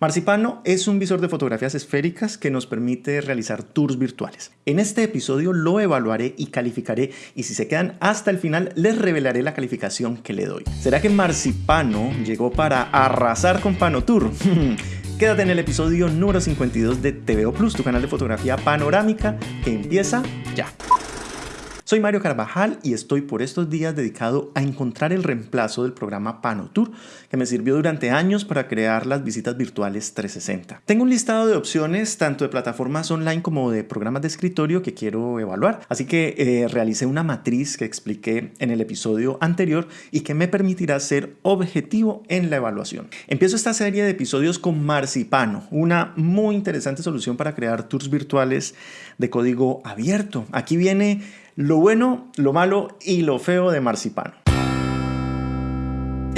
Marcipano es un visor de fotografías esféricas que nos permite realizar tours virtuales. En este episodio lo evaluaré y calificaré y si se quedan hasta el final les revelaré la calificación que le doy. ¿Será que Marcipano llegó para arrasar con Panotour? Quédate en el episodio número 52 de TVO Plus, tu canal de fotografía panorámica que empieza ya. Soy Mario Carvajal y estoy por estos días dedicado a encontrar el reemplazo del programa PanoTour, que me sirvió durante años para crear las visitas virtuales 360. Tengo un listado de opciones, tanto de plataformas online como de programas de escritorio que quiero evaluar, así que eh, realicé una matriz que expliqué en el episodio anterior y que me permitirá ser objetivo en la evaluación. Empiezo esta serie de episodios con Marcipano, una muy interesante solución para crear tours virtuales de código abierto. Aquí viene lo bueno, lo malo y lo feo de Marcipano.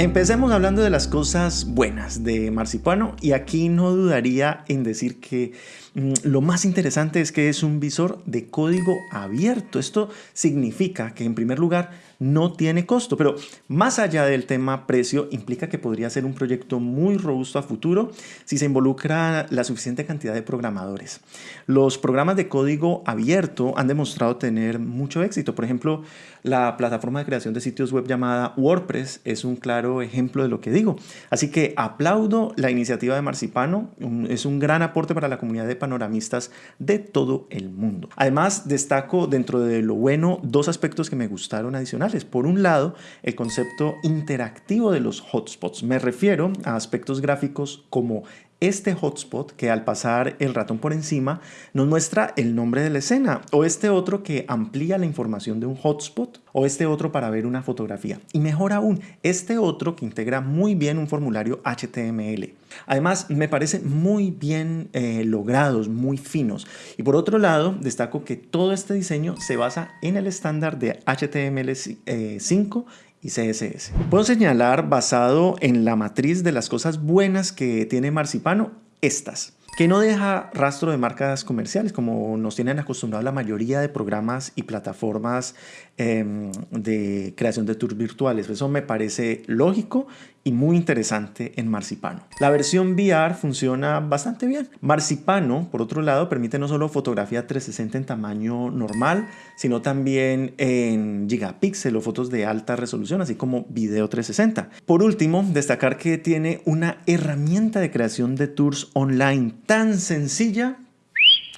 Empecemos hablando de las cosas buenas de Marcipano y aquí no dudaría en decir que mm, lo más interesante es que es un visor de código abierto. Esto significa que en primer lugar no tiene costo, pero más allá del tema precio, implica que podría ser un proyecto muy robusto a futuro si se involucra la suficiente cantidad de programadores. Los programas de código abierto han demostrado tener mucho éxito. Por ejemplo, la plataforma de creación de sitios web llamada WordPress es un claro ejemplo de lo que digo. Así que aplaudo la iniciativa de Marcipano, es un gran aporte para la comunidad de panoramistas de todo el mundo. Además, destaco dentro de lo bueno dos aspectos que me gustaron adicionales. Por un lado, el concepto interactivo de los hotspots. Me refiero a aspectos gráficos como este hotspot que al pasar el ratón por encima nos muestra el nombre de la escena o este otro que amplía la información de un hotspot o este otro para ver una fotografía y mejor aún este otro que integra muy bien un formulario HTML. Además me parece muy bien eh, logrados, muy finos y por otro lado destaco que todo este diseño se basa en el estándar de HTML5 eh, y CSS. Puedo señalar, basado en la matriz de las cosas buenas que tiene Marcipano, estas que no deja rastro de marcas comerciales como nos tienen acostumbrado la mayoría de programas y plataformas em, de creación de tours virtuales. Eso me parece lógico y muy interesante en Marcipano. La versión VR funciona bastante bien. Marcipano, por otro lado, permite no solo fotografía 360 en tamaño normal, sino también en gigapíxel o fotos de alta resolución, así como video 360. Por último, destacar que tiene una herramienta de creación de tours online tan sencilla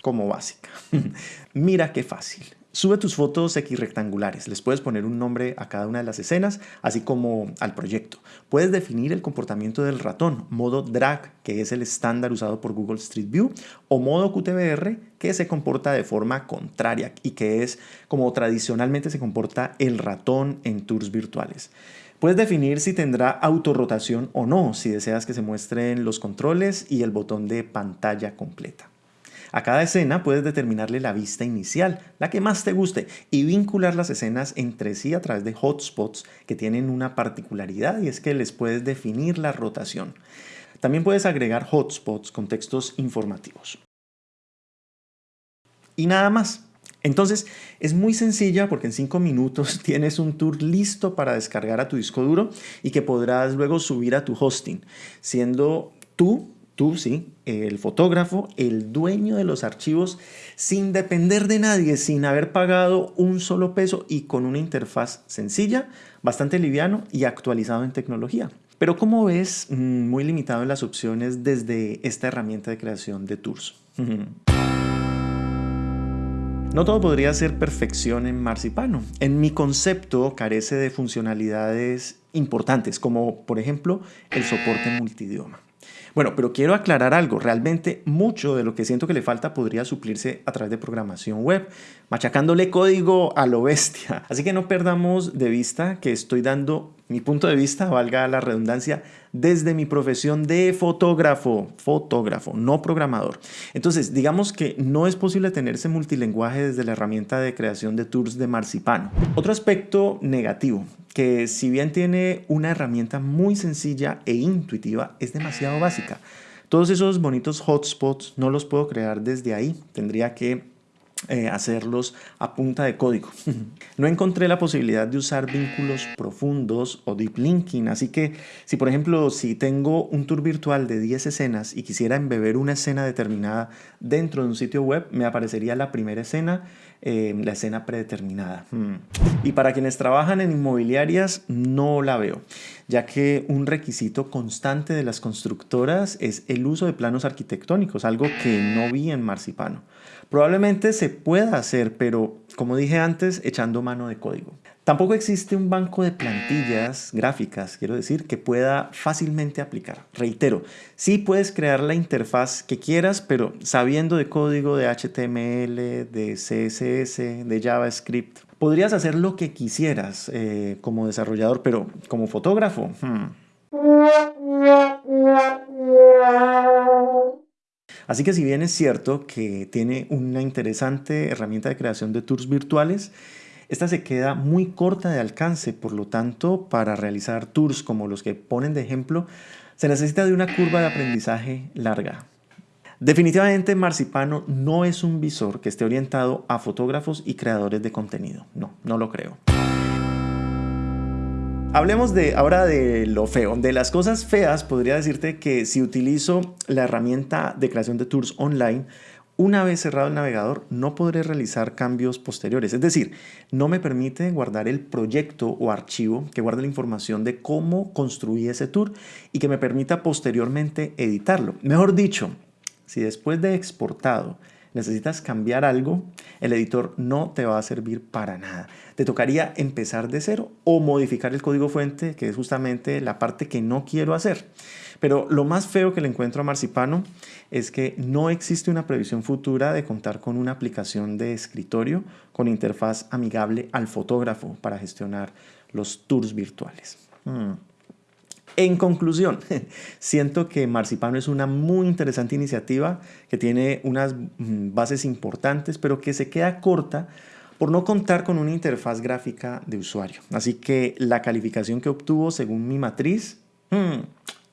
como básica. Mira qué fácil. Sube tus fotos X rectangulares, les puedes poner un nombre a cada una de las escenas, así como al proyecto. Puedes definir el comportamiento del ratón, modo drag, que es el estándar usado por Google Street View, o modo QTBR, que se comporta de forma contraria y que es como tradicionalmente se comporta el ratón en tours virtuales. Puedes definir si tendrá autorrotación o no, si deseas que se muestren los controles y el botón de pantalla completa. A cada escena puedes determinarle la vista inicial, la que más te guste, y vincular las escenas entre sí a través de hotspots que tienen una particularidad y es que les puedes definir la rotación. También puedes agregar hotspots con textos informativos. Y nada más. Entonces es muy sencilla porque en 5 minutos tienes un tour listo para descargar a tu disco duro y que podrás luego subir a tu hosting, siendo tú tú, sí, el fotógrafo, el dueño de los archivos, sin depender de nadie, sin haber pagado un solo peso y con una interfaz sencilla, bastante liviano y actualizado en tecnología. Pero como ves, mm, muy limitado en las opciones desde esta herramienta de creación de tours. No todo podría ser perfección en Marcipano. En mi concepto carece de funcionalidades importantes, como por ejemplo el soporte multidioma. Bueno, pero quiero aclarar algo. Realmente mucho de lo que siento que le falta podría suplirse a través de programación web, machacándole código a lo bestia. Así que no perdamos de vista que estoy dando mi punto de vista, valga la redundancia, desde mi profesión de fotógrafo, fotógrafo, no programador. Entonces, digamos que no es posible tener ese multilenguaje desde la herramienta de creación de tours de Marcipano. Otro aspecto negativo, que si bien tiene una herramienta muy sencilla e intuitiva, es demasiado básica. Todos esos bonitos hotspots no los puedo crear desde ahí. Tendría que eh, hacerlos a punta de código. no encontré la posibilidad de usar vínculos profundos o deep linking, así que si por ejemplo si tengo un tour virtual de 10 escenas y quisiera embeber una escena determinada dentro de un sitio web, me aparecería la primera escena, eh, la escena predeterminada. Hmm. Y para quienes trabajan en inmobiliarias, no la veo, ya que un requisito constante de las constructoras es el uso de planos arquitectónicos, algo que no vi en Marcipano. Probablemente se pueda hacer, pero como dije antes, echando mano de código. Tampoco existe un banco de plantillas gráficas, quiero decir, que pueda fácilmente aplicar. Reitero, sí puedes crear la interfaz que quieras, pero sabiendo de código de HTML, de CSS, de JavaScript, podrías hacer lo que quisieras eh, como desarrollador, pero como fotógrafo... Hmm. Así que si bien es cierto que tiene una interesante herramienta de creación de tours virtuales, esta se queda muy corta de alcance, por lo tanto, para realizar tours como los que ponen de ejemplo, se necesita de una curva de aprendizaje larga. Definitivamente Marcipano no es un visor que esté orientado a fotógrafos y creadores de contenido. No, no lo creo. Hablemos de, ahora de lo feo. De las cosas feas, podría decirte que si utilizo la herramienta de creación de tours online, una vez cerrado el navegador, no podré realizar cambios posteriores. Es decir, no me permite guardar el proyecto o archivo que guarde la información de cómo construí ese tour y que me permita posteriormente editarlo. Mejor dicho, si después de exportado necesitas cambiar algo, el editor no te va a servir para nada. Te tocaría empezar de cero o modificar el código fuente, que es justamente la parte que no quiero hacer. Pero lo más feo que le encuentro a Marcipano es que no existe una previsión futura de contar con una aplicación de escritorio con interfaz amigable al fotógrafo para gestionar los tours virtuales. Hmm. En conclusión, siento que Marcipano es una muy interesante iniciativa que tiene unas mm, bases importantes, pero que se queda corta por no contar con una interfaz gráfica de usuario. Así que la calificación que obtuvo según mi matriz hmm,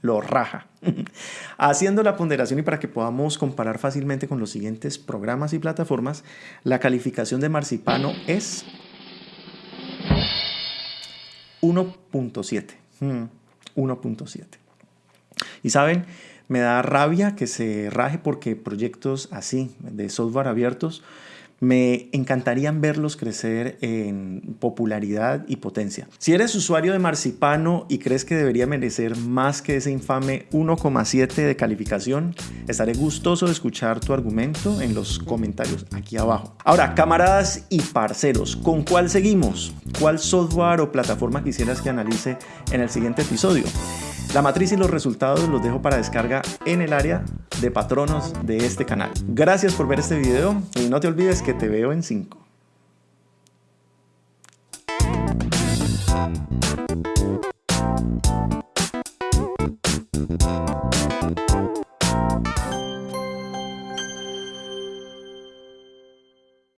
lo raja. Haciendo la ponderación y para que podamos comparar fácilmente con los siguientes programas y plataformas, la calificación de Marcipano es 1.7. 1.7. Y saben, me da rabia que se raje porque proyectos así, de software abiertos, me encantarían verlos crecer en popularidad y potencia. Si eres usuario de Marcipano y crees que debería merecer más que ese infame 1,7 de calificación, estaré gustoso de escuchar tu argumento en los comentarios aquí abajo. Ahora, camaradas y parceros, ¿con cuál seguimos? ¿Cuál software o plataforma quisieras que analice en el siguiente episodio? La matriz y los resultados los dejo para descarga en el área de patronos de este canal. Gracias por ver este video y no te olvides que te veo en 5.